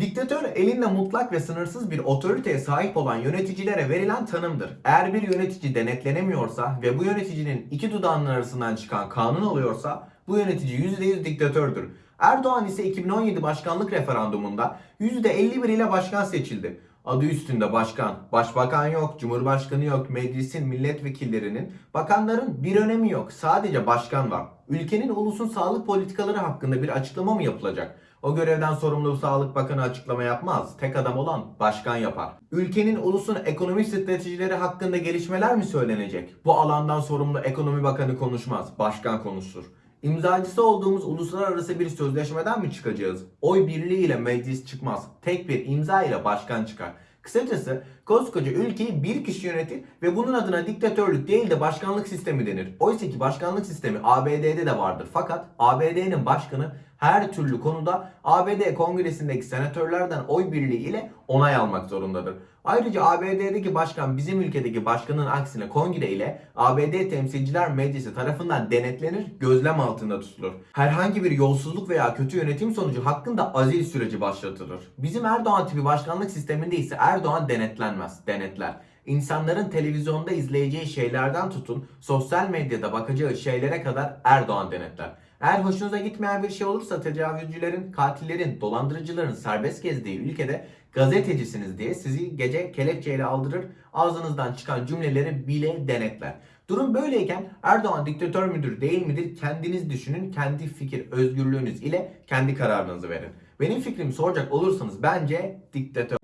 Diktatör elinde mutlak ve sınırsız bir otoriteye sahip olan yöneticilere verilen tanımdır. Eğer bir yönetici denetlenemiyorsa ve bu yöneticinin iki dudağının arasından çıkan kanun oluyorsa bu yönetici %100 diktatördür. Erdoğan ise 2017 başkanlık referandumunda %51 ile başkan seçildi. Adı üstünde başkan. Başbakan yok, cumhurbaşkanı yok, meclisin milletvekillerinin, bakanların bir önemi yok. Sadece başkan var. Ülkenin ulusun sağlık politikaları hakkında bir açıklama mı yapılacak? O görevden sorumlu Sağlık Bakanı açıklama yapmaz. Tek adam olan başkan yapar. Ülkenin ulusun ekonomi stratejileri hakkında gelişmeler mi söylenecek? Bu alandan sorumlu ekonomi bakanı konuşmaz. Başkan konuşur. İmzacısı olduğumuz uluslararası bir sözleşmeden mi çıkacağız? Oy birliğiyle meclis çıkmaz. Tek bir imza ile başkan çıkar. Kısacası koskoca ülkeyi bir kişi yönetir ve bunun adına diktatörlük değil de başkanlık sistemi denir. Oysa ki başkanlık sistemi ABD'de de vardır. Fakat ABD'nin başkanı her türlü konuda ABD kongresindeki senatörlerden oy birliği ile onay almak zorundadır. Ayrıca ABD'deki başkan bizim ülkedeki başkanın aksine kongre ile ABD Temsilciler Meclisi tarafından denetlenir, gözlem altında tutulur. Herhangi bir yolsuzluk veya kötü yönetim sonucu hakkında azil süreci başlatılır. Bizim Erdoğan tipi başkanlık sisteminde ise Erdoğan denetlenmez, denetler. İnsanların televizyonda izleyeceği şeylerden tutun, sosyal medyada bakacağı şeylere kadar Erdoğan denetler. Eğer hoşunuza gitmeyen bir şey olursa tecavüzcülerin, katillerin, dolandırıcıların serbest gezdiği ülkede gazetecisiniz diye sizi gece kelepçeyle aldırır, ağzınızdan çıkan cümleleri bile denetler. Durum böyleyken Erdoğan diktatör müdür değil midir kendiniz düşünün, kendi fikir özgürlüğünüz ile kendi kararınızı verin. Benim fikrimi soracak olursanız bence diktatör.